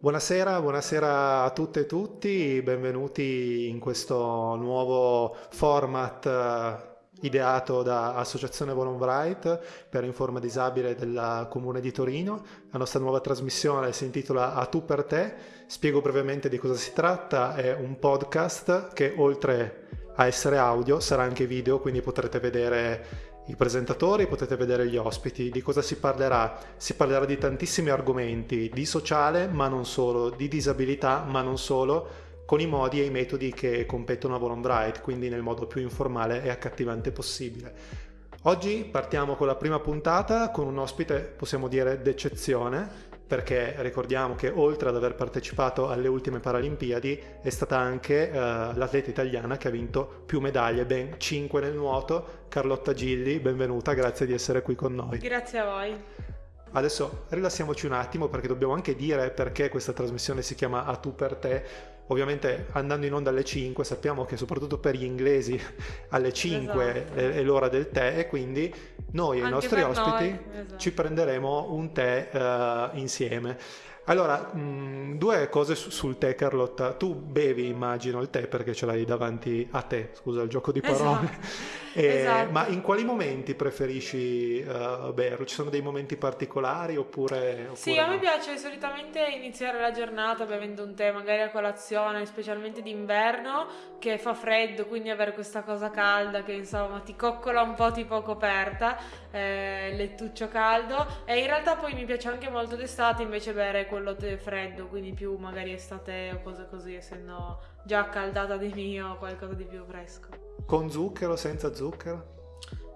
Buonasera, buonasera a tutte e tutti, benvenuti in questo nuovo format eh, ideato da Associazione Volonbright per Informa Disabile del Comune di Torino. La nostra nuova trasmissione si intitola A tu per te. Spiego brevemente di cosa si tratta. È un podcast che oltre a essere audio sarà anche video, quindi potrete vedere i presentatori, potete vedere gli ospiti. Di cosa si parlerà? Si parlerà di tantissimi argomenti, di sociale, ma non solo, di disabilità, ma non solo, con i modi e i metodi che competono a Volonbright, quindi nel modo più informale e accattivante possibile. Oggi partiamo con la prima puntata con un ospite, possiamo dire, d'eccezione, perché ricordiamo che oltre ad aver partecipato alle ultime Paralimpiadi è stata anche uh, l'atleta italiana che ha vinto più medaglie, ben 5 nel nuoto. Carlotta Gilli, benvenuta, grazie di essere qui con noi. Grazie a voi. Adesso rilassiamoci un attimo perché dobbiamo anche dire perché questa trasmissione si chiama A tu per te ovviamente andando in onda alle 5 sappiamo che soprattutto per gli inglesi alle 5 esatto. è, è, l'ora del tè e quindi noi e i nostri ospiti esatto. ci prenderemo un tè uh, insieme. Allora, mh, mm, due cose sul tè, Carlotta. Tu bevi, immagino, il tè perché ce l'hai davanti a te, scusa il gioco di parole. Esatto. E, esatto. Ma in quali momenti preferisci uh, berlo? Ci sono dei momenti particolari oppure, oppure Sì, a me piace solitamente iniziare la giornata bevendo un tè, magari a colazione, specialmente d'inverno, che fa freddo, quindi avere questa cosa calda che insomma ti coccola un po' tipo coperta, eh, lettuccio caldo. E in realtà poi mi piace anche molto d'estate invece bere quello tè freddo, quindi più magari estate o cose così, essendo già accaldata di mio, qualcosa di più fresco. Con zucchero, senza zucchero?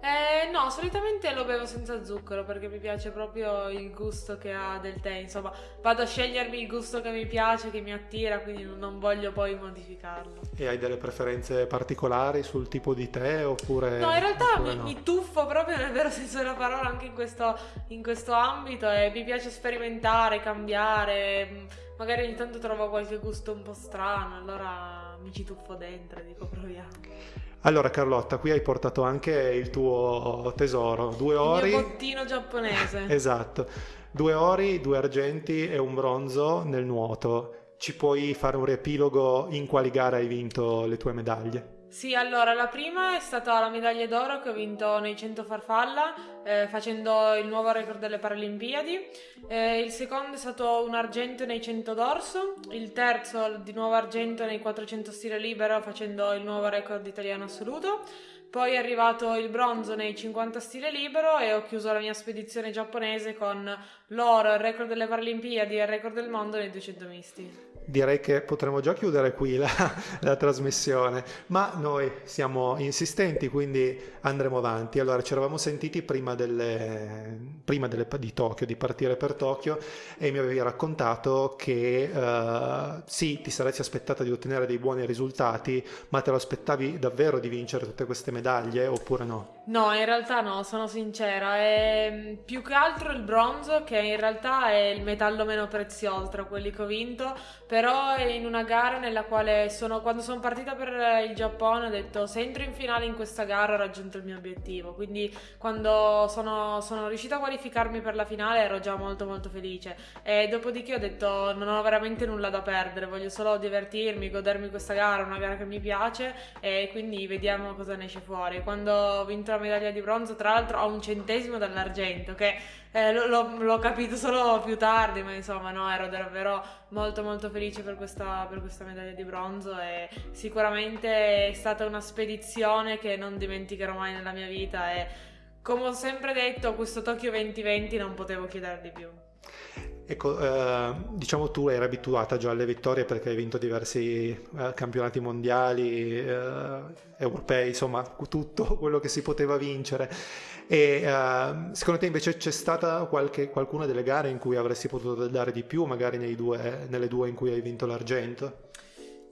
Eh, no, solitamente lo bevo senza zucchero perché mi piace proprio il gusto che ha del tè. Insomma, vado a scegliermi il gusto che mi piace, che mi attira, quindi non voglio poi modificarlo. E hai delle preferenze particolari sul tipo di tè oppure. No, in realtà mi, no? mi, tuffo proprio nel vero senso della parola anche in questo, in questo ambito e mi piace sperimentare, cambiare. Magari ogni tanto trovo qualche gusto un po' strano, allora mi ci tuffo dentro e dico proviamo. Allora Carlotta, qui hai portato anche il tuo tesoro, due ori. Il mio bottino giapponese. esatto, due ori, due argenti e un bronzo nel nuoto. Ci puoi fare un riepilogo in quali gare hai vinto le tue medaglie? Sì, allora la prima è stata la medaglia d'oro che ho vinto nei 100 farfalla eh, facendo il nuovo record delle Paralimpiadi, eh, il secondo è stato un argento nei 100 dorso, il terzo di nuovo argento nei 400 stile libero facendo il nuovo record italiano assoluto, poi è arrivato il bronzo nei 50 stile libero e ho chiuso la mia spedizione giapponese con l'oro, il record delle Paralimpiadi e il record del mondo nei 200 misti direi che potremmo già chiudere qui la, la, trasmissione, ma noi siamo insistenti, quindi andremo avanti. Allora, ci eravamo sentiti prima, delle, prima delle, di Tokyo, di partire per Tokyo, e mi avevi raccontato che uh, sì, ti saresti aspettata di ottenere dei buoni risultati, ma te lo aspettavi davvero di vincere tutte queste medaglie oppure no? No, in realtà no, sono sincera. È più che altro il bronzo, che in realtà è il metallo meno prezioso tra quelli che ho vinto però in una gara nella quale sono, quando sono partita per il Giappone ho detto se entro in finale in questa gara ho raggiunto il mio obiettivo, quindi quando sono, sono riuscita a qualificarmi per la finale ero già molto molto felice e dopodiché ho detto non ho veramente nulla da perdere, voglio solo divertirmi, godermi questa gara, una gara che mi piace e quindi vediamo cosa ne esce fuori. Quando ho vinto la medaglia di bronzo tra l'altro ho un centesimo dall'argento che eh, l'ho, l'ho, capito solo più tardi, ma insomma no, ero davvero molto molto felice per questa, per questa medaglia di bronzo e sicuramente è stata una spedizione che non dimenticherò mai nella mia vita e come ho sempre detto questo Tokyo 2020 non potevo chiedere di più. Ecco, eh, diciamo tu eri abituata già alle vittorie perché hai vinto diversi eh, campionati mondiali, eh, europei, insomma tutto quello che si poteva vincere. E uh, secondo te invece c'è stata qualche, qualcuna delle gare in cui avresti potuto dare di più, magari due, nelle due in cui hai vinto l'argento?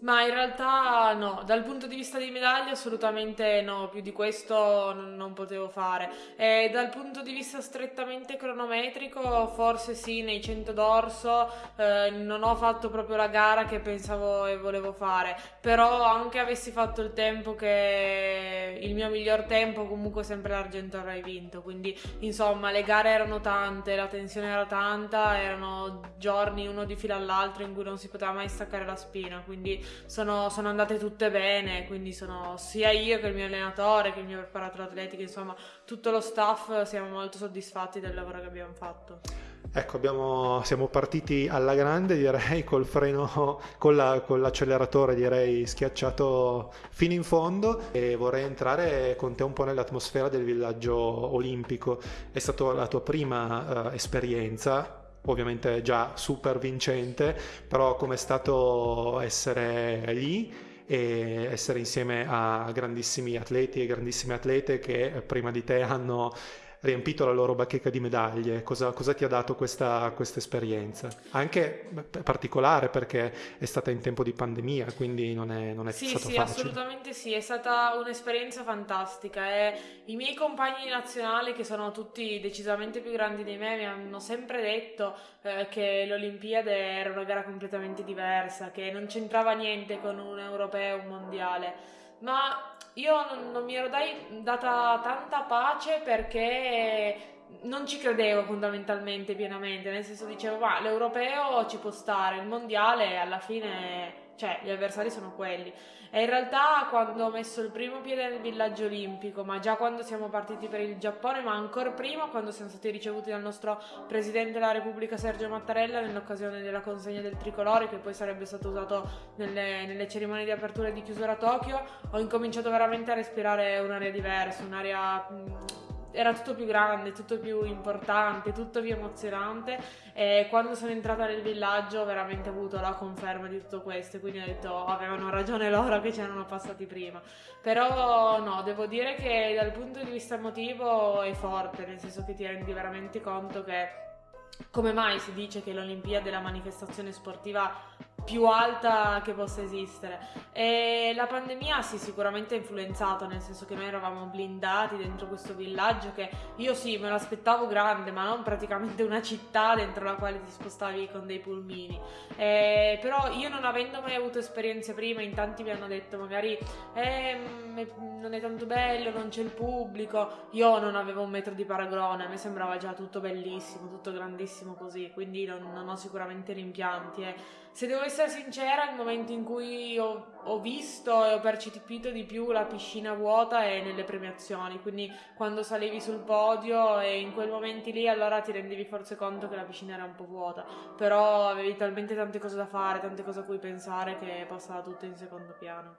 Ma in realtà no, dal punto di vista di medaglie assolutamente no, più di questo non, non potevo fare. E dal punto di vista strettamente cronometrico, forse sì, nei 100 d'orso eh, non ho fatto proprio la gara che pensavo e volevo fare, però anche avessi fatto il tempo che il mio miglior tempo comunque sempre l'argento avrei vinto, quindi insomma le gare erano tante, la tensione era tanta, erano giorni uno di fila all'altro in cui non si poteva mai staccare la spina, quindi sono, sono andate tutte bene, quindi sono sia io che il mio allenatore, che il mio preparatore atletico, insomma tutto lo staff siamo molto soddisfatti del lavoro che abbiamo fatto. Ecco, abbiamo, siamo partiti alla grande, direi, col freno, con, la, con, l'acceleratore, direi, schiacciato fino in fondo e vorrei entrare con te un po' nell'atmosfera del villaggio olimpico. È stata la tua prima uh, esperienza, ovviamente già super vincente, però com'è stato essere lì e essere insieme a grandissimi atleti e grandissime atlete che prima di te hanno riempito la loro bacheca di medaglie. Cosa, cosa ti ha dato questa, questa, esperienza? Anche particolare perché è stata in tempo di pandemia, quindi non è, non è sì, stato sì, facile. Sì, assolutamente sì, è stata un'esperienza fantastica e i miei compagni nazionali che sono tutti decisamente più grandi di me mi hanno sempre detto eh, che l'Olimpiade era una gara completamente diversa, che non c'entrava niente con un europeo, un mondiale ma io non, non mi ero dai, data tanta pace perché non ci credevo fondamentalmente pienamente, nel senso dicevo, ma l'europeo ci può stare, il mondiale alla fine, cioè gli avversari sono quelli. E in realtà quando ho messo il primo piede nel villaggio olimpico, ma già quando siamo partiti per il Giappone, ma ancora prima quando siamo stati ricevuti dal nostro Presidente della Repubblica Sergio Mattarella nell'occasione della consegna del tricolore, che poi sarebbe stato usato nelle, nelle cerimonie di apertura e di chiusura a Tokyo, ho incominciato veramente a respirare un'aria diversa, un'aria era tutto più grande, tutto più importante, tutto più emozionante. E quando sono entrata nel villaggio ho veramente avuto la conferma di tutto questo quindi ho detto oh, avevano ragione loro che ci erano passati prima. Però no, devo dire che dal punto di vista emotivo è forte nel senso che ti rendi veramente conto che come mai si dice che l'Olimpiade è la manifestazione sportiva più alta che possa esistere. E la pandemia sì, sicuramente ha influenzato, nel senso che noi eravamo blindati dentro questo villaggio che io sì, me l'aspettavo grande, ma non praticamente una città dentro la quale ti spostavi con dei pulmini. E, però io non avendo mai avuto esperienze prima, in tanti mi hanno detto magari eh, non è tanto bello, non c'è il pubblico. Io non avevo un metro di paragone, a me sembrava già tutto bellissimo, tutto grandissimo così, quindi non, non ho sicuramente rimpianti. Eh se devo essere sincera, il momento in cui ho, ho, visto e ho percepito di più la piscina vuota è nelle premiazioni, quindi quando salivi sul podio e in quei momenti lì allora ti rendevi forse conto che la piscina era un po' vuota, però avevi talmente tante cose da fare, tante cose a cui pensare che passava tutto in secondo piano.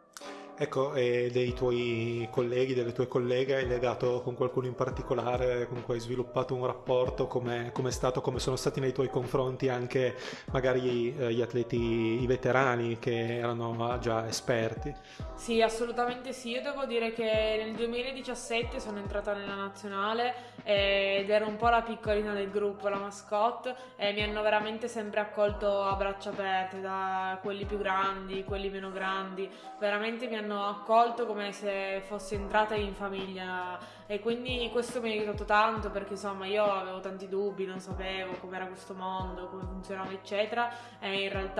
Ecco, e dei tuoi colleghi, delle tue colleghe, hai legato con qualcuno in particolare, con cui hai sviluppato un rapporto, come è stato, come sono stati nei tuoi confronti anche magari eh, gli atleti, i veterani che erano già esperti? Sì, assolutamente sì, io devo dire che nel 2017 sono entrata nella nazionale ed ero un po' la piccolina del gruppo, la mascotte e mi hanno veramente sempre accolto a braccia aperte da quelli più grandi, quelli meno grandi, veramente mi hanno accolto come se fossi entrata in famiglia e quindi questo mi ha aiutato tanto perché insomma io avevo tanti dubbi, non sapevo com'era questo mondo, come funzionava eccetera e in realtà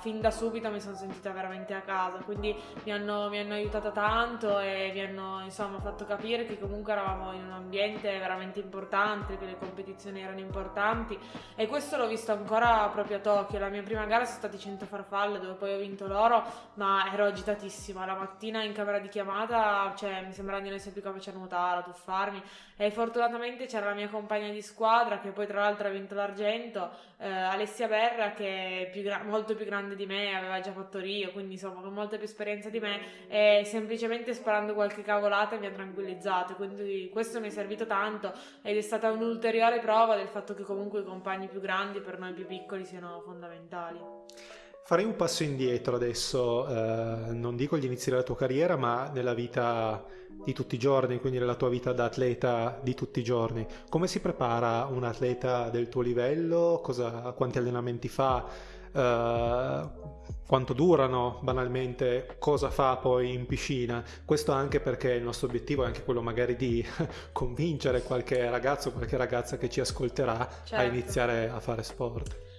fin da subito mi sono sentita veramente a casa, quindi mi hanno, mi hanno aiutata tanto e mi hanno insomma fatto capire che comunque eravamo in un ambiente veramente importante, che le competizioni erano importanti e questo l'ho visto ancora proprio a Tokyo, la mia prima gara sono stati 100 farfalle dove poi ho vinto l'oro ma ero agitatissima, la mattina in camera di chiamata cioè mi sembrava di non essere più capace a nuotare a tuffarmi. E fortunatamente c'era la mia compagna di squadra che poi tra l'altro ha vinto l'argento, eh, Alessia Berra che è più gra- molto più grande di me, aveva già fatto Rio, quindi insomma con molta più esperienza di me e semplicemente sparando qualche cavolata mi ha tranquillizzato, quindi questo mi è servito tanto ed è stata un'ulteriore prova del fatto che comunque i compagni più grandi per noi più piccoli siano fondamentali. Farei un passo indietro adesso, eh, non dico gli inizi della tua carriera, ma nella vita di tutti i giorni, quindi nella tua vita da atleta di tutti i giorni. Come si prepara un atleta del tuo livello? Cosa, quanti allenamenti fa? Uh, quanto durano banalmente, cosa fa poi in piscina. Questo anche perché il nostro obiettivo è anche quello magari di convincere qualche ragazzo, qualche ragazza che ci ascolterà certo. a iniziare a fare sport.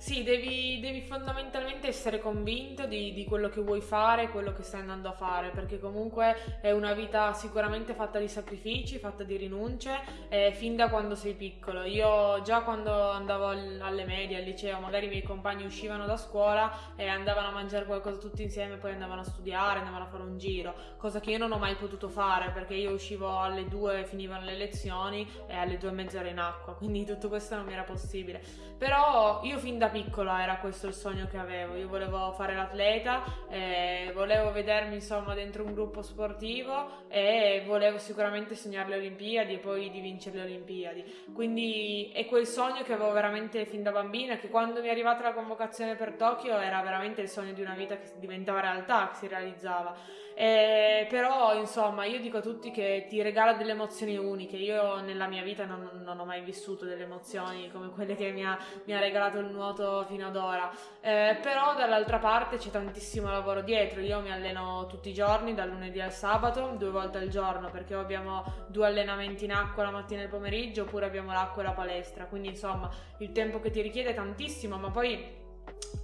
Sì, devi, devi, fondamentalmente essere convinto di, di, quello che vuoi fare, quello che stai andando a fare, perché comunque è una vita sicuramente fatta di sacrifici, fatta di rinunce, eh, fin da quando sei piccolo. Io già quando andavo al, alle medie, al liceo, magari i miei compagni uscivano da scuola e andavano a mangiare qualcosa tutti insieme, poi andavano a studiare, andavano a fare un giro, cosa che io non ho mai potuto fare, perché io uscivo alle due, finivano le lezioni e alle due e mezza ero in acqua, quindi tutto questo non mi era possibile. Però io fin da piccola era questo il sogno che avevo. Io volevo fare l'atleta, eh, volevo vedermi insomma dentro un gruppo sportivo e volevo sicuramente sognare le Olimpiadi e poi di vincere le Olimpiadi. Quindi è quel sogno che avevo veramente fin da bambina, che quando mi è arrivata la convocazione per Tokyo era veramente il sogno di una vita che diventava realtà, che si realizzava. Eh, però insomma io dico a tutti che ti regala delle emozioni uniche. Io nella mia vita non, non ho mai vissuto delle emozioni come quelle che mi ha, mi ha regalato il nuoto fino ad ora. Eh, però dall'altra parte c'è tantissimo lavoro dietro. Io mi alleno tutti i giorni dal lunedì al sabato due volte al giorno perché abbiamo due allenamenti in acqua la mattina e il pomeriggio oppure abbiamo l'acqua e la palestra. Quindi insomma il tempo che ti richiede è tantissimo ma poi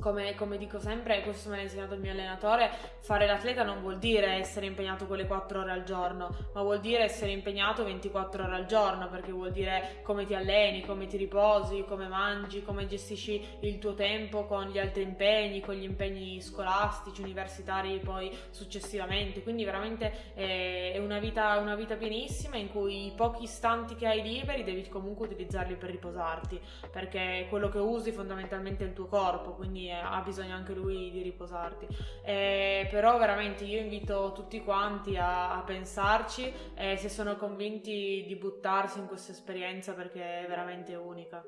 come, come, dico sempre, questo me l'ha insegnato il mio allenatore, fare l'atleta non vuol dire essere impegnato quelle 4 ore al giorno, ma vuol dire essere impegnato 24 ore al giorno, perché vuol dire come ti alleni, come ti riposi, come mangi, come gestisci il tuo tempo con gli altri impegni, con gli impegni scolastici, universitari poi successivamente. Quindi veramente è una vita, una vita pienissima in cui i pochi istanti che hai liberi devi comunque utilizzarli per riposarti, perché quello che usi fondamentalmente è il tuo corpo, quindi ha bisogno anche lui di riposarti. Eh, però veramente io invito tutti quanti a, a pensarci e se sono convinti di buttarsi in questa esperienza perché è veramente unica.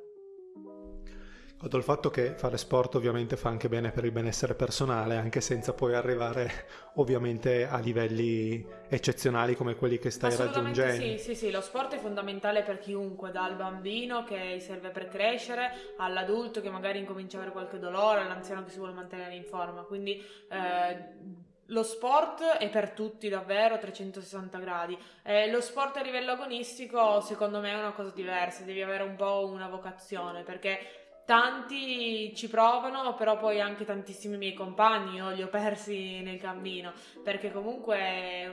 Noto il fatto che fare sport ovviamente fa anche bene per il benessere personale, anche senza poi arrivare ovviamente a livelli eccezionali come quelli che stai raggiungendo. Sì, sì, sì, lo sport è fondamentale per chiunque, dal bambino che serve per crescere, all'adulto che magari incomincia a avere qualche dolore, all'anziano che si vuole mantenere in forma. Quindi eh, lo sport è per tutti davvero a 360 gradi. Eh, lo sport a livello agonistico secondo me è una cosa diversa, devi avere un po' una vocazione perché tanti ci provano, però poi anche tantissimi miei compagni io li ho persi nel cammino, perché comunque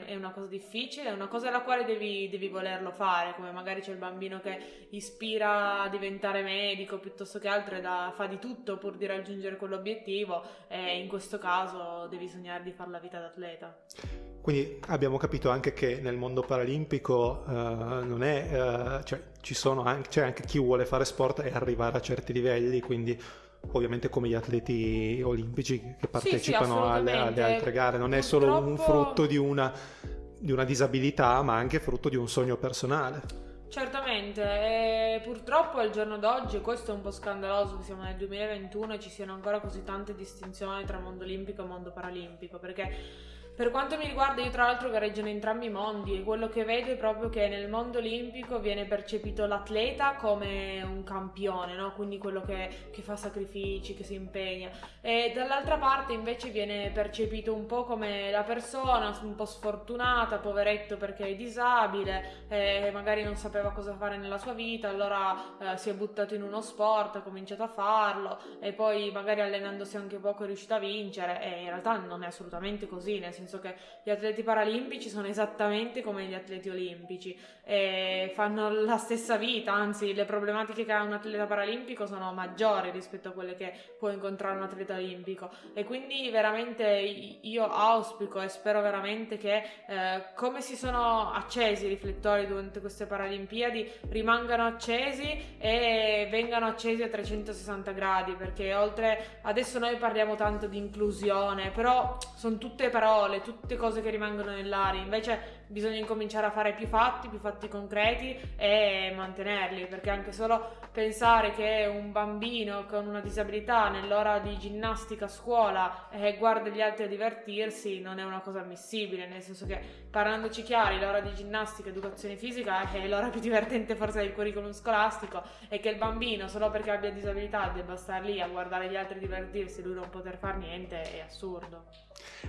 è una cosa difficile, è una cosa alla quale devi, devi volerlo fare, come magari c'è il bambino che ispira a diventare medico piuttosto che altro e da, fa di tutto pur di raggiungere quell'obiettivo e in questo caso devi sognare di fare la vita d'atleta. Quindi abbiamo capito anche che nel mondo paralimpico uh, non è, uh, cioè, anche, c'è anche chi vuole fare sport e arrivare a certi livelli, quindi ovviamente come gli atleti olimpici che partecipano sì, sì, alle, alle, altre gare, non Purtroppo... è solo un frutto di una, di una disabilità, ma anche frutto di un sogno personale. Certamente, e purtroppo al giorno d'oggi, questo è un po' scandaloso che siamo nel 2021 e ci siano ancora così tante distinzioni tra mondo olimpico e mondo paralimpico, perché per quanto mi riguarda, io tra l'altro gareggio in entrambi i mondi e quello che vedo è proprio che nel mondo olimpico viene percepito l'atleta come un campione, no? quindi quello che, che, fa sacrifici, che si impegna. E dall'altra parte invece viene percepito un po' come la persona un po' sfortunata, poveretto perché è disabile, e magari non sapeva cosa fare nella sua vita, allora eh, si è buttato in uno sport, ha cominciato a farlo e poi magari allenandosi anche poco è riuscito a vincere e in realtà non è assolutamente così, nel senso senso che gli atleti paralimpici sono esattamente come gli atleti olimpici e fanno la stessa vita, anzi le problematiche che ha un atleta paralimpico sono maggiori rispetto a quelle che può incontrare un atleta olimpico. E quindi veramente io auspico e spero veramente che eh, come si sono accesi i riflettori durante queste Paralimpiadi rimangano accesi e vengano accesi a 360 gradi perché oltre adesso noi parliamo tanto di inclusione però sono tutte parole parole, tutte cose che rimangono nell'aria, invece bisogna incominciare a fare più fatti, più fatti concreti e mantenerli, perché anche solo pensare che un bambino con una disabilità nell'ora di ginnastica a scuola eh, guarda gli altri a divertirsi non è una cosa ammissibile, nel senso che parlandoci chiari, l'ora di ginnastica, educazione fisica è l'ora più divertente forse del curriculum scolastico e che il bambino solo perché abbia disabilità debba stare lì a guardare gli altri divertirsi e lui non poter fare niente è assurdo.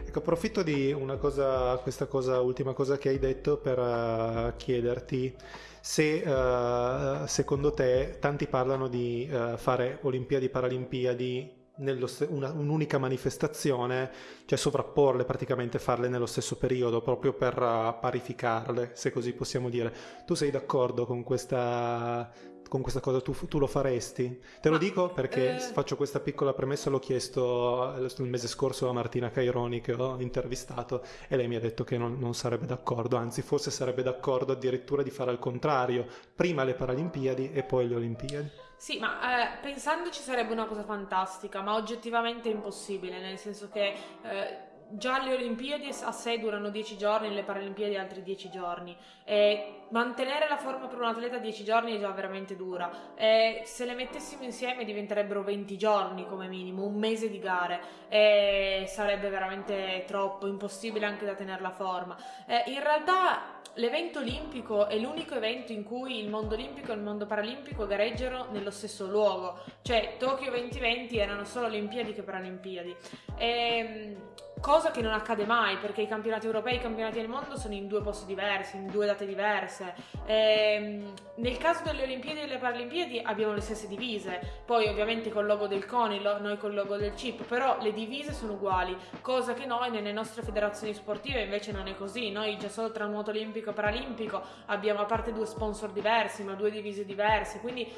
Ecco, approfitto di una cosa, questa cosa, ultima cosa che hai detto per uh, chiederti se uh, secondo te tanti parlano di uh, fare Olimpiadi Paralimpiadi nello, una, un'unica manifestazione, cioè sovrapporle praticamente, farle nello stesso periodo, proprio per uh, parificarle, se così possiamo dire. Tu sei d'accordo con questa con questa cosa tu, tu, lo faresti? Te lo Ma, dico perché eh... faccio questa piccola premessa, l'ho chiesto il mese scorso a Martina Caironi che ho intervistato e lei mi ha detto che non, non sarebbe d'accordo, anzi forse sarebbe d'accordo addirittura di fare al contrario, prima le Paralimpiadi e poi le Olimpiadi. Sì, ma eh, pensandoci sarebbe una cosa fantastica, ma oggettivamente impossibile, nel senso che eh, già le Olimpiadi a sé durano 10 giorni, le Paralimpiadi altri 10 giorni. E mantenere la forma per un atleta 10 giorni è già veramente dura. E se le mettessimo insieme diventerebbero 20 giorni come minimo, un mese di gare. E sarebbe veramente troppo, impossibile anche da tenere la forma. E in realtà l'evento olimpico è l'unico evento in cui il mondo olimpico e il mondo paralimpico gareggiano nello stesso luogo. Cioè Tokyo 2020 erano solo Olimpiadi che Paralimpiadi. E, cosa che non accade mai perché i campionati europei e i campionati del mondo sono in due posti diversi, in due date diverse. E, ehm, nel caso delle Olimpiadi e delle Paralimpiadi abbiamo le stesse divise, poi ovviamente col logo del CONI, noi col logo del CIP, però le divise sono uguali, cosa che noi nelle nostre federazioni sportive invece non è così. Noi già solo tra nuoto olimpico e paralimpico abbiamo a parte due sponsor diversi, ma due divise diverse, quindi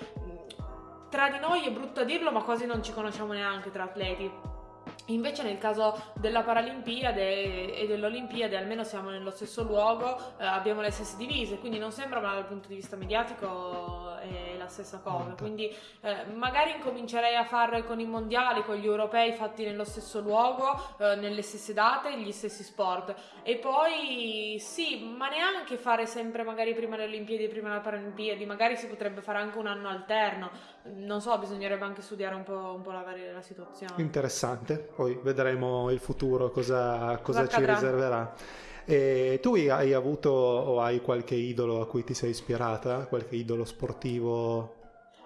tra di noi è brutto dirlo, ma quasi non ci conosciamo neanche tra atleti. Invece nel caso della Paralimpiade e dell'Olimpiade almeno siamo nello stesso luogo, eh, abbiamo le stesse divise, quindi non sembra ma dal punto di vista mediatico è la stessa cosa. Quindi eh, magari incomincerei a fare con i mondiali, con gli europei fatti nello stesso luogo, eh, nelle stesse date, gli stessi sport. E poi sì, ma neanche fare sempre magari prima le Olimpiadi e prima le Paralimpiadi, magari si potrebbe fare anche un anno alterno. Non so, bisognerebbe anche studiare un po', un po la, la situazione. Interessante poi vedremo il futuro cosa, cosa ci riserverà. E tu hai avuto o hai qualche idolo a cui ti sei ispirata? Qualche idolo sportivo?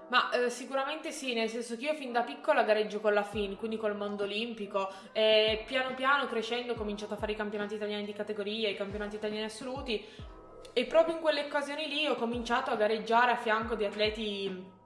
Ma eh, sicuramente sì, nel senso che io fin da piccola gareggio con la FIN, quindi col mondo olimpico, e piano piano crescendo ho cominciato a fare i campionati italiani di categoria, i campionati italiani assoluti, e proprio in quelle occasioni lì ho cominciato a gareggiare a fianco di atleti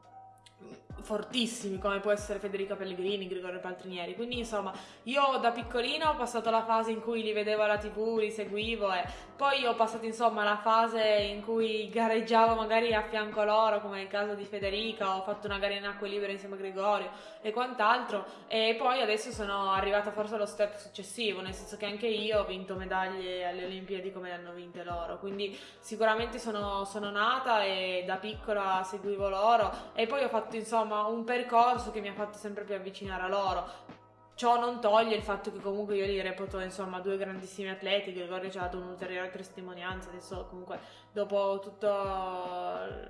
fortissimi come può essere Federica Pellegrini, Gregorio Paltrinieri. Quindi insomma, io da piccolina ho passato la fase in cui li vedevo alla TV, li seguivo e poi ho passato insomma la fase in cui gareggiavo magari a fianco loro, come nel caso di Federica, ho fatto una gara in acque libere insieme a Gregorio e quant'altro. E poi adesso sono arrivata forse allo step successivo, nel senso che anche io ho vinto medaglie alle Olimpiadi come le hanno vinte loro, quindi sicuramente sono, sono nata e da piccola seguivo loro. E poi ho fatto insomma un percorso che mi ha fatto sempre più avvicinare a loro. Ciò non toglie il fatto che comunque io li reputo insomma due grandissimi atleti, Gregorio ci ha dato un'ulteriore testimonianza, adesso comunque dopo tutto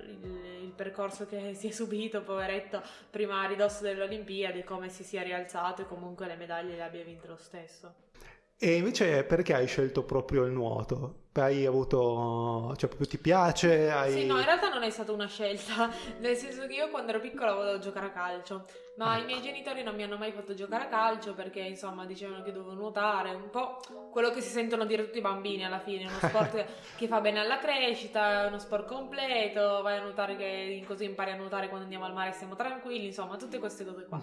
il, il, percorso che si è subito, poveretto, prima a ridosso delle Olimpiadi, come si sia rialzato e comunque le medaglie le abbia vinte lo stesso. E invece perché hai scelto proprio il nuoto? Hai avuto, cioè proprio ti piace? Hai... Sì, no, in realtà non è stata una scelta, nel senso che io quando ero piccola volevo giocare a calcio, ma ah. i miei genitori non mi hanno mai fatto giocare a calcio perché insomma dicevano che dovevo nuotare, un po' quello che si sentono dire tutti i bambini alla fine, uno sport che fa bene alla crescita, è uno sport completo, vai a nuotare che così impari a nuotare quando andiamo al mare e stiamo tranquilli, insomma tutte queste cose qua.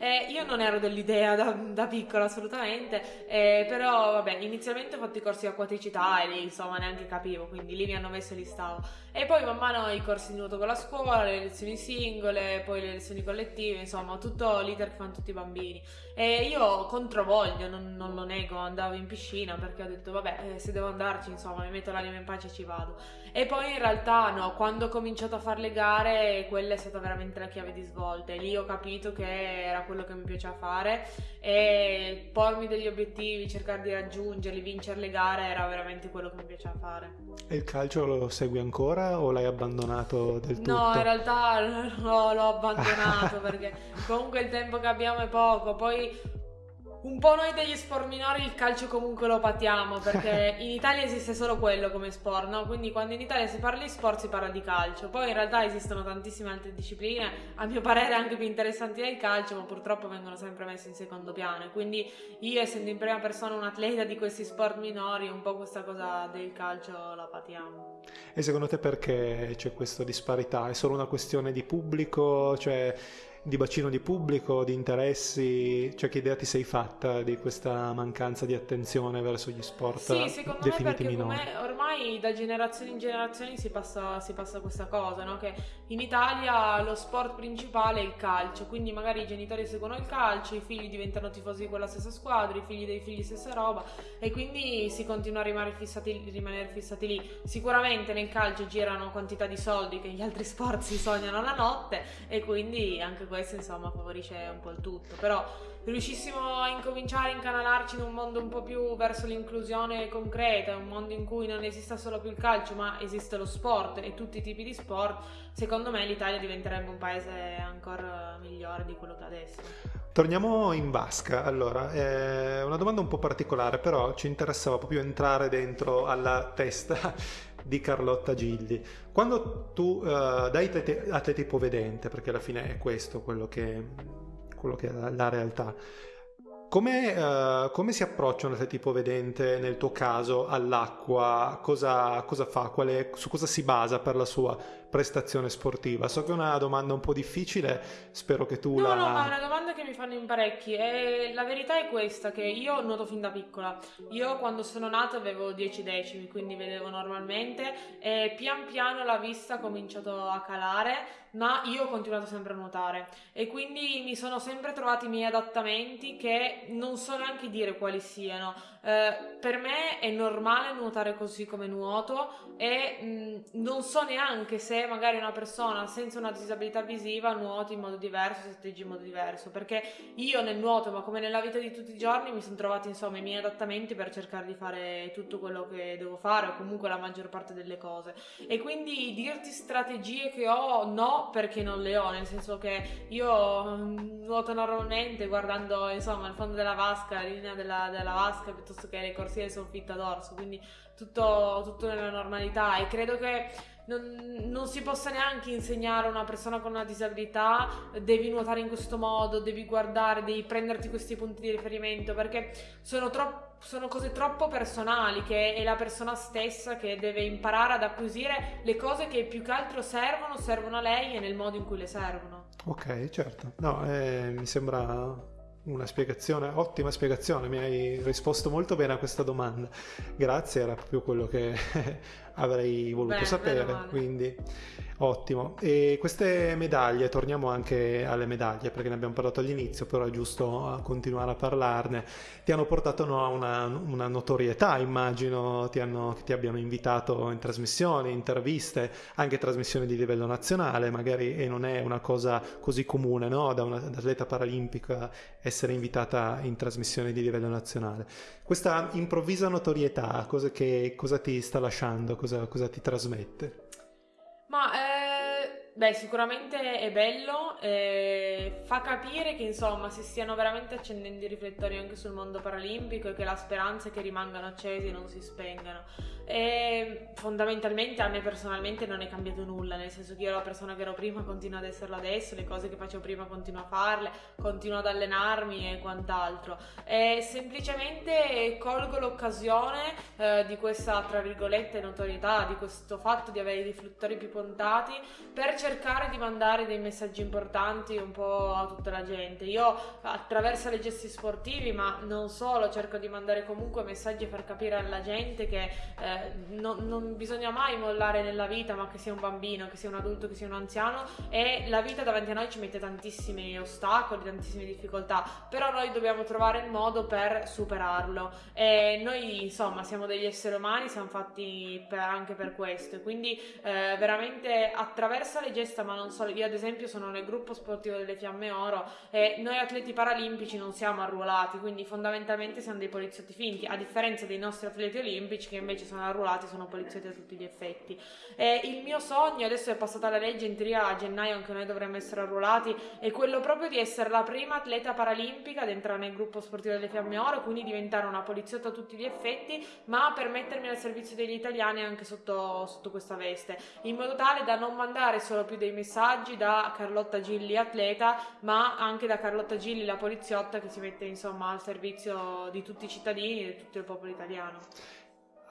Eh, io non ero dell'idea da, da piccola assolutamente, eh, però vabbè, inizialmente ho fatto i corsi di acquaticità e lì insomma neanche capivo, quindi lì mi hanno messo e li stavo. E poi man mano i corsi di nuoto con la scuola, le lezioni singole, poi le lezioni collettive, insomma tutto l'iter che fanno tutti i bambini. E io controvoglio, non, non lo nego, andavo in piscina perché ho detto vabbè, eh, se devo andarci insomma mi metto l'anima in pace e ci vado. E poi in realtà no, quando ho cominciato a fare le gare, quella è stata veramente la chiave di svolta. E lì ho capito che era quello che mi piaceva fare e pormi degli obiettivi, cercare di raggiungerli, vincere le gare era veramente quello che mi piaceva fare. E il calcio lo segui ancora o l'hai abbandonato del tutto? No, in realtà no, l'ho abbandonato perché comunque il tempo che abbiamo è poco. Poi Un po' noi degli sport minori il calcio comunque lo patiamo perché in Italia esiste solo quello come sport, no? Quindi quando in Italia si parla di sport si parla di calcio. Poi in realtà esistono tantissime altre discipline, a mio parere anche più interessanti del calcio, ma purtroppo vengono sempre messe in secondo piano. Quindi io essendo in prima persona un atleta di questi sport minori, un po' questa cosa del calcio la patiamo. E secondo te perché c'è questa disparità? È solo una questione di pubblico? Cioè di bacino di pubblico, di interessi? Cioè, che idea ti sei fatta di questa mancanza di attenzione verso gli sport sì, secondo definiti me minori? ormai da generazione in generazione si passa, si passa questa cosa, no? Che in Italia lo sport principale è il calcio, quindi magari i genitori seguono il calcio, i figli diventano tifosi di quella stessa squadra, i figli dei figli stessa roba e quindi si continua a rimanere fissati, rimanere fissati lì. Sicuramente nel calcio girano quantità di soldi che gli altri sport si sognano la notte e quindi anche questo insomma favorisce un po' il tutto, però riuscissimo a incominciare a incanalarci in un mondo un po' più verso l'inclusione concreta, un mondo in cui non esista solo più il calcio ma esiste lo sport e tutti i tipi di sport, secondo me l'Italia diventerebbe un paese ancora migliore di quello che adesso. Torniamo in vasca, allora, è una domanda un po' particolare, però ci interessava proprio entrare dentro alla testa di Carlotta Gilli. Quando tu uh, dai atleti ipovedente, perché alla fine è questo quello che, quello che è la realtà, come, uh, come, si approccia un atleta ipovedente nel tuo caso all'acqua? Cosa, cosa fa? Quale, su cosa si basa per la sua prestazione sportiva? So che è una domanda un po' difficile, spero che tu no, la... No, ma è una domanda che mi fanno in parecchi e la verità è questa, che io nuoto fin da piccola. Io quando sono nata avevo 10 decimi, quindi vedevo normalmente e pian piano la vista ha cominciato a calare, ma io ho continuato sempre a nuotare e quindi mi sono sempre trovati i miei adattamenti che non so neanche dire quali siano. Eh, per me è normale nuotare così come nuoto e mh, non so neanche se magari una persona senza una disabilità visiva nuoti in modo diverso, si atteggi in modo diverso, perché io nel nuoto, ma come nella vita di tutti i giorni, mi sono trovati insomma i miei adattamenti per cercare di fare tutto quello che devo fare o comunque la maggior parte delle cose. E quindi dirti strategie che ho, no, perché non le ho, nel senso che io nuoto normalmente guardando insomma il fondo della vasca, la linea della, della vasca piuttosto che le corsie del soffitto ad orso, quindi tutto, tutto nella normalità. E credo che non, non, si possa neanche insegnare a una persona con una disabilità devi nuotare in questo modo, devi guardare, devi prenderti questi punti di riferimento perché sono, tro- sono cose troppo personali che è la persona stessa che deve imparare ad acquisire le cose che più che altro servono, servono a lei e nel modo in cui le servono. Ok, certo. No, eh, mi sembra una spiegazione, ottima spiegazione, mi hai risposto molto bene a questa domanda. Grazie, era proprio quello che avrei voluto Beh, sapere, quindi ottimo. E queste medaglie, torniamo anche alle medaglie perché ne abbiamo parlato all'inizio, però è giusto continuare a parlarne, ti hanno portato a una, una, notorietà, immagino, ti, hanno, ti abbiano invitato in trasmissioni, interviste, anche trasmissioni di livello nazionale, magari e non è una cosa così comune no? da un'atleta paralimpica essere invitata in trasmissioni di livello nazionale. Questa improvvisa notorietà, cosa, che, cosa ti sta lasciando? Cosa, cosa ti trasmette? Ma eh, beh, sicuramente è bello, eh, fa capire che insomma si stiano veramente accendendo i riflettori anche sul mondo paralimpico e che la speranza è che rimangano accesi e non si spengano. E fondamentalmente a me personalmente non è cambiato nulla, nel senso che io la persona che ero prima continuo ad esserlo adesso, le cose che facevo prima continuo a farle, continuo ad allenarmi e quant'altro. E semplicemente colgo l'occasione eh, di questa, tra virgolette, notorietà, di questo fatto di avere i riflettori più puntati per cercare di mandare dei messaggi importanti un po' a tutta la gente. Io attraverso le gesti sportivi, ma non solo, cerco di mandare comunque messaggi far capire alla gente che eh, non, non, bisogna mai mollare nella vita, ma che sia un bambino, che sia un adulto, che sia un anziano, e la vita davanti a noi ci mette tantissimi ostacoli, tantissime difficoltà, però noi dobbiamo trovare il modo per superarlo. E noi, insomma, siamo degli esseri umani, siamo fatti per, anche per questo, quindi eh, veramente attraverso le gesta, ma non solo. Io, ad esempio, sono nel gruppo sportivo delle Fiamme Oro e noi atleti paralimpici non siamo arruolati, quindi fondamentalmente siamo dei poliziotti finti, a differenza dei nostri atleti olimpici che invece sono arruolati, sono poliziotti a tutti gli effetti. E il mio sogno, adesso è passata la legge, in teoria a gennaio anche noi dovremmo essere arruolati, è quello proprio di essere la prima atleta paralimpica ad entrare nel gruppo sportivo delle Fiamme Oro, quindi diventare una poliziotta a tutti gli effetti, ma per mettermi al servizio degli italiani anche sotto, sotto questa veste, in modo tale da non mandare solo più dei messaggi da Carlotta Gilli atleta, ma anche da Carlotta Gilli la poliziotta che si mette insomma al servizio di tutti i cittadini e di tutto il popolo italiano.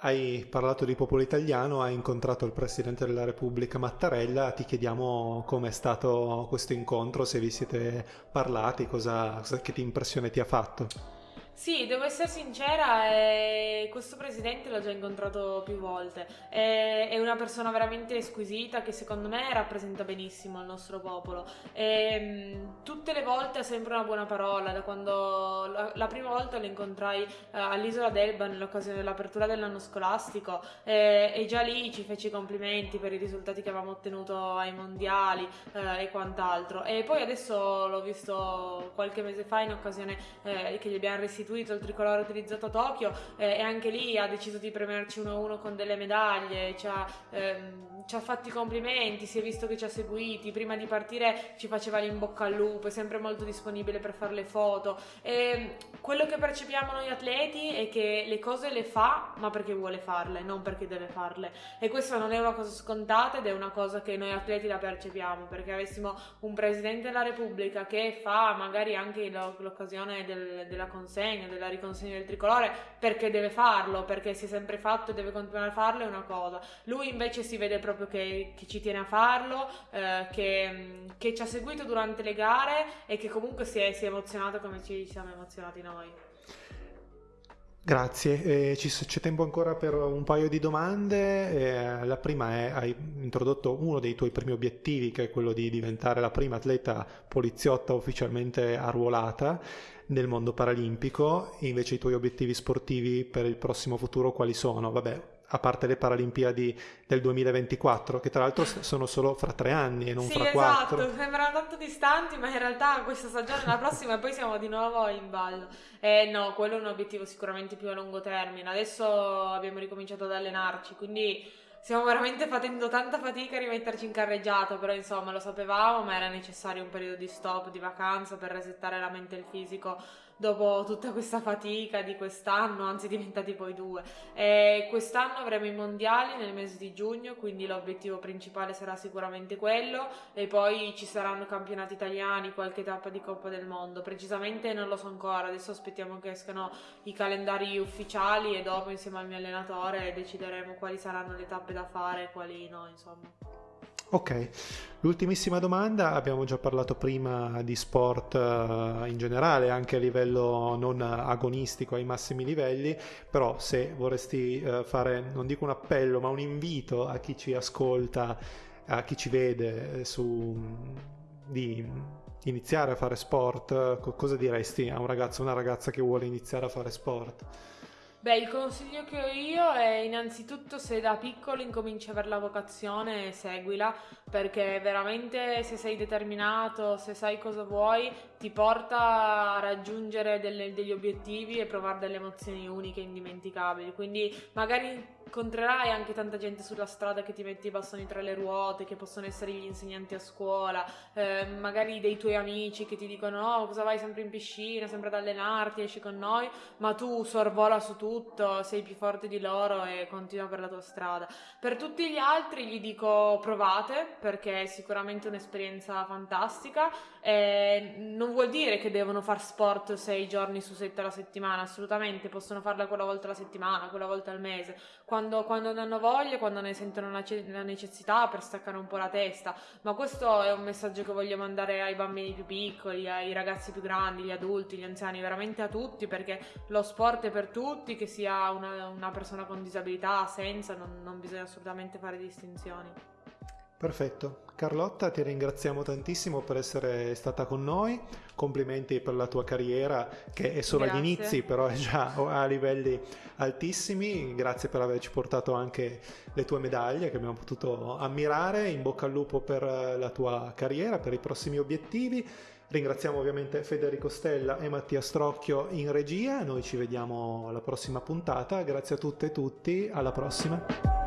Hai parlato di popolo italiano, hai incontrato il Presidente della Repubblica Mattarella, ti chiediamo com'è stato questo incontro, se vi siete parlati, cosa, che impressione ti ha fatto. Sì, devo essere sincera, eh, questo presidente l'ho già incontrato più volte. Eh, è una persona veramente squisita che secondo me rappresenta benissimo il nostro popolo. Eh, tutte le volte ha sempre una buona parola. Da quando la, la prima volta lo incontrai eh, all'isola d'Elba nell'occasione dell'apertura dell'anno scolastico eh, e già lì ci fece i complimenti per i risultati che avevamo ottenuto ai mondiali eh, e quant'altro. E poi adesso l'ho visto qualche mese fa in occasione che gli abbiamo restituito restituito il tricolore utilizzato a Tokyo eh, e anche lì ha deciso di premiarci uno a uno con delle medaglie, ci ha, ehm, ci ha fatto i complimenti, si è visto che ci ha seguiti, prima di partire ci faceva l'in bocca al lupo, è sempre molto disponibile per fare le foto. E quello che percepiamo noi atleti è che le cose le fa ma perché vuole farle, non perché deve farle. E questa non è una cosa scontata ed è una cosa che noi atleti la percepiamo, perché avessimo un Presidente della Repubblica che fa magari anche l'occasione del, della consegna, della riconsegna del tricolore, perché deve farlo, perché si è sempre fatto e deve continuare a farlo è una cosa. Lui invece si vede proprio che, che ci tiene a farlo, eh, che, che, ci ha seguito durante le gare e che comunque si è, si è emozionato come ci siamo emozionati noi. Grazie, eh, c'è tempo ancora per un paio di domande. Eh, la prima è, hai introdotto uno dei tuoi primi obiettivi, che è quello di diventare la prima atleta poliziotta ufficialmente arruolata nel mondo paralimpico. Invece i tuoi obiettivi sportivi per il prossimo futuro quali sono? Vabbè, a parte le Paralimpiadi del 2024, che tra l'altro sono solo fra tre anni e non sì, fra esatto. quattro. Esatto, sembrano tanto distanti, ma in realtà questa stagione la prossima e poi siamo di nuovo in ballo. Eh no, quello è un obiettivo sicuramente più a lungo termine. Adesso abbiamo ricominciato ad allenarci, quindi stiamo veramente facendo tanta fatica a rimetterci in carreggiata, però insomma lo sapevamo, ma era necessario un periodo di stop, di vacanza per resettare la mente e il fisico dopo tutta questa fatica di quest'anno, anzi diventati poi due. E quest'anno avremo i mondiali nel mese di giugno, quindi l'obiettivo principale sarà sicuramente quello e poi ci saranno campionati italiani, qualche tappa di Coppa del Mondo. Precisamente non lo so ancora, adesso aspettiamo che escano i calendari ufficiali e dopo insieme al mio allenatore decideremo quali saranno le tappe da fare e quali no, insomma. Ok, l'ultimissima domanda, abbiamo già parlato prima di sport uh, in generale, anche a livello non agonistico ai massimi livelli, però se vorresti uh, fare, non dico un appello, ma un invito a chi ci ascolta, a chi ci vede eh, su, di iniziare a fare sport, cosa diresti a un ragazzo o una ragazza che vuole iniziare a fare sport? Beh, il consiglio che ho io è innanzitutto se da piccolo incominci a avere la vocazione, seguila, perché veramente se sei determinato, se sai cosa vuoi, ti porta a raggiungere delle, degli obiettivi e provare delle emozioni uniche e indimenticabili. Quindi magari incontrerai anche tanta gente sulla strada che ti mette i bastoni tra le ruote, che possono essere gli insegnanti a scuola, eh, magari dei tuoi amici che ti dicono oh, cosa vai sempre in piscina, sempre ad allenarti, esci con noi, ma tu sorvola su tutto, sei più forte di loro e continua per la tua strada. Per tutti gli altri gli dico provate perché è sicuramente un'esperienza fantastica. Eh, non vuol dire che devono fare sport sei giorni su sette alla settimana, assolutamente, possono farla quella volta alla settimana, quella volta al mese quando, quando ne hanno voglia, quando ne sentono la, necessità per staccare un po' la testa. Ma questo è un messaggio che voglio mandare ai bambini più piccoli, ai ragazzi più grandi, gli adulti, gli anziani, veramente a tutti, perché lo sport è per tutti, che sia una, una persona con disabilità, senza, non, non bisogna assolutamente fare distinzioni. Perfetto. Carlotta, ti ringraziamo tantissimo per essere stata con noi. Complimenti per la tua carriera che è solo Grazie. agli inizi, però è già a livelli altissimi. Grazie per averci portato anche le tue medaglie che abbiamo potuto ammirare. In bocca al lupo per la tua carriera, per i prossimi obiettivi. Ringraziamo ovviamente Federico Stella e Mattia Strocchio in regia. Noi ci vediamo alla prossima puntata. Grazie a tutte e tutti. Alla prossima.